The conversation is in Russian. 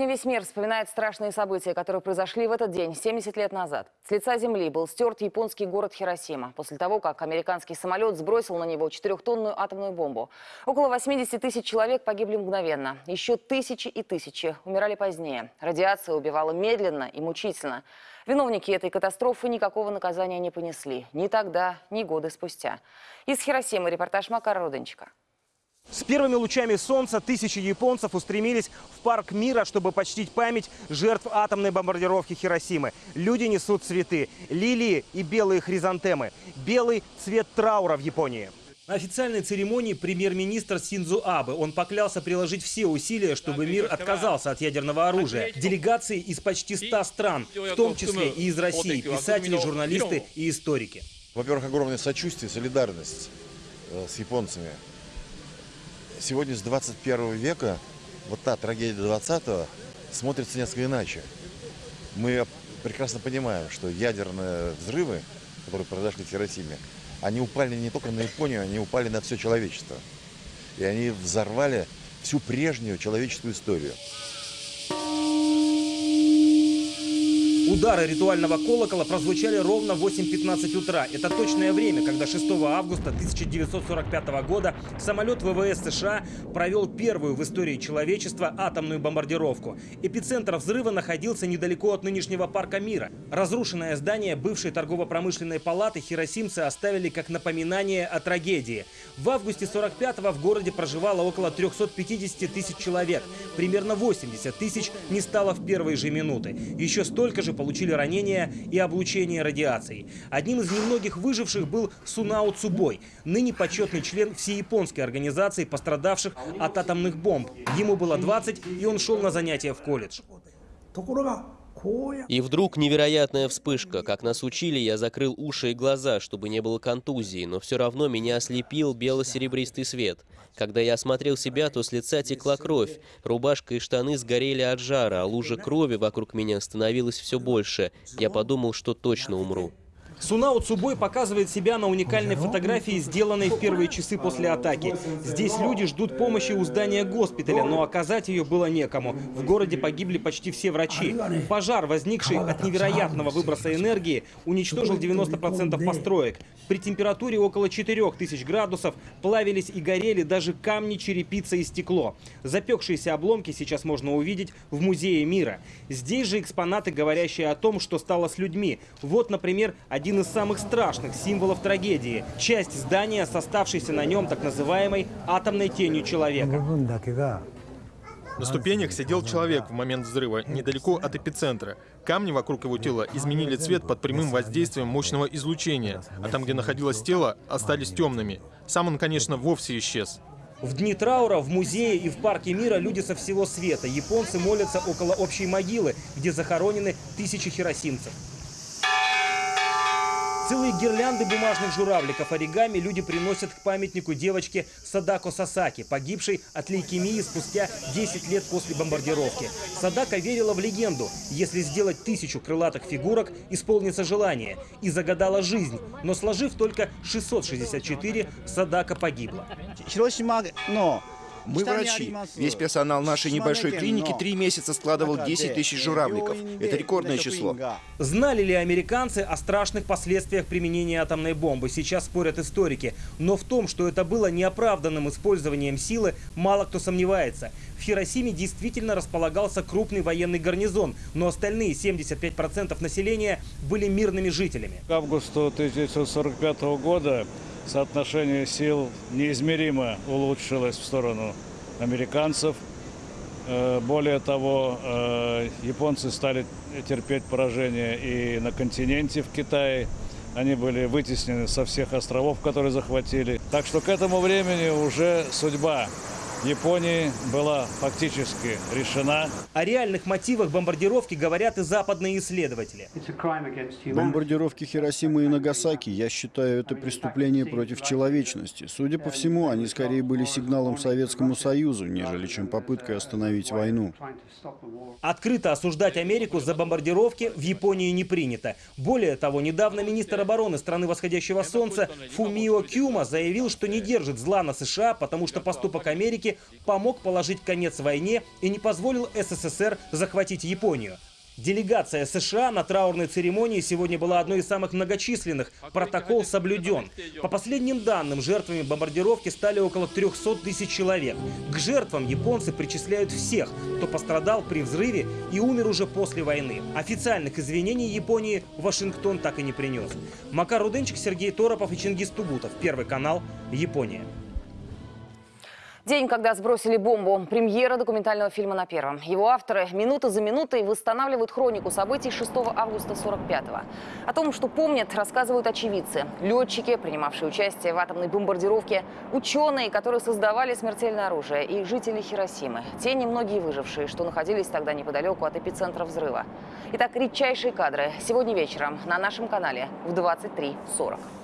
Сегодня весь мир вспоминает страшные события, которые произошли в этот день, 70 лет назад. С лица земли был стерт японский город Хиросима после того, как американский самолет сбросил на него четырехтонную атомную бомбу. Около 80 тысяч человек погибли мгновенно. Еще тысячи и тысячи умирали позднее. Радиация убивала медленно и мучительно. Виновники этой катастрофы никакого наказания не понесли. Ни тогда, ни годы спустя. Из Хиросимы репортаж Макара Руденчика. С первыми лучами солнца тысячи японцев устремились в парк мира, чтобы почтить память жертв атомной бомбардировки Хиросимы. Люди несут цветы, лилии и белые хризантемы. Белый цвет траура в Японии. На официальной церемонии премьер-министр Синдзу Абе. Он поклялся приложить все усилия, чтобы мир отказался от ядерного оружия. Делегации из почти 100 стран, в том числе и из России, писатели, журналисты и историки. Во-первых, огромное сочувствие, солидарность э, с японцами. Сегодня с 21 века вот та трагедия 20-го смотрится несколько иначе. Мы прекрасно понимаем, что ядерные взрывы, которые произошли в Хиросиме, они упали не только на Японию, они упали на все человечество. И они взорвали всю прежнюю человеческую историю. Удары ритуального колокола прозвучали ровно в 8.15 утра. Это точное время, когда 6 августа 1945 года самолет ВВС США провел первую в истории человечества атомную бомбардировку. Эпицентр взрыва находился недалеко от нынешнего парка мира. Разрушенное здание бывшей торгово-промышленной палаты хиросимцы оставили как напоминание о трагедии. В августе 45-го в городе проживало около 350 тысяч человек. Примерно 80 тысяч не стало в первые же минуты. Еще столько же получили ранения и облучение радиацией. Одним из немногих выживших был Сунао Цубой, ныне почетный член всеяпонской организации пострадавших от атомных бомб. Ему было 20, и он шел на занятия в колледж. И вдруг невероятная вспышка. Как нас учили, я закрыл уши и глаза, чтобы не было контузии, но все равно меня ослепил бело-серебристый свет. Когда я осмотрел себя, то с лица текла кровь. Рубашка и штаны сгорели от жара, а лужа крови вокруг меня становилась все больше. Я подумал, что точно умру. Сунао Цубой показывает себя на уникальной фотографии, сделанной в первые часы после атаки. Здесь люди ждут помощи у здания госпиталя, но оказать ее было некому. В городе погибли почти все врачи. Пожар, возникший от невероятного выброса энергии, уничтожил 90% построек. При температуре около 4000 градусов плавились и горели даже камни, черепица и стекло. Запекшиеся обломки сейчас можно увидеть в Музее мира. Здесь же экспонаты, говорящие о том, что стало с людьми. Вот, например, один из самых страшных символов трагедии. Часть здания с оставшейся на нем так называемой атомной тенью человека. На ступенях сидел человек в момент взрыва, недалеко от эпицентра. Камни вокруг его тела изменили цвет под прямым воздействием мощного излучения, а там, где находилось тело, остались темными. Сам он, конечно, вовсе исчез. В дни траура в музее и в парке мира люди со всего света. Японцы молятся около общей могилы, где захоронены тысячи хиросимцев. Целые гирлянды бумажных журавликов оригами люди приносят к памятнику девочке Садако Сасаки, погибшей от лейкемии спустя 10 лет после бомбардировки. Садака верила в легенду. Если сделать тысячу крылатых фигурок, исполнится желание. И загадала жизнь. Но сложив только 664, Садака погибла. Мы врачи. Весь персонал нашей небольшой клиники три месяца складывал 10 тысяч журавликов. Это рекордное число. Знали ли американцы о страшных последствиях применения атомной бомбы? Сейчас спорят историки. Но в том, что это было неоправданным использованием силы, мало кто сомневается. В Хиросиме действительно располагался крупный военный гарнизон, но остальные 75% населения были мирными жителями. К августу 1945 года соотношение сил неизмеримо улучшилось в сторону американцев. Э, Более того, э, японцы стали терпеть поражение и на континенте в Китае. Они были вытеснены со всех островов, которые захватили. Так что к этому времени уже судьба Японии была фактически решена. О реальных мотивах бомбардировки говорят и западные исследователи. Бомбардировки Хиросимы и Нагасаки, я считаю, это преступление против человечности. Судя по всему, они скорее были сигналом Советскому Союзу, нежели чем попыткой остановить войну. Открыто осуждать Америку за бомбардировки в Японии не принято. Более того, недавно министр обороны страны восходящего солнца Фумио Кюма заявил, что не держит зла на США, потому что поступок Америки помог положить конец войне и не позволил СССР захватить Японию. Делегация США на траурной церемонии сегодня была одной из самых многочисленных. Протокол соблюден. По последним данным, жертвами бомбардировки стали около 300 тысяч человек. К жертвам японцы причисляют всех, кто пострадал при взрыве и умер уже после войны. Официальных извинений Японии Вашингтон так и не принес. Макар Руденчик, Сергей Торопов и Чингис Тугутов. Первый канал. Япония. День, когда сбросили бомбу. Премьера документального фильма на Первом. Его авторы минута за минутой восстанавливают хронику событий 6 августа 45-го. О том, что помнят, рассказывают очевидцы. Летчики, принимавшие участие в атомной бомбардировке, ученые, которые создавали смертельное оружие, и жители Хиросимы. Те немногие выжившие, что находились тогда неподалеку от эпицентра взрыва. Итак, редчайшие кадры сегодня вечером на нашем канале в 23.40.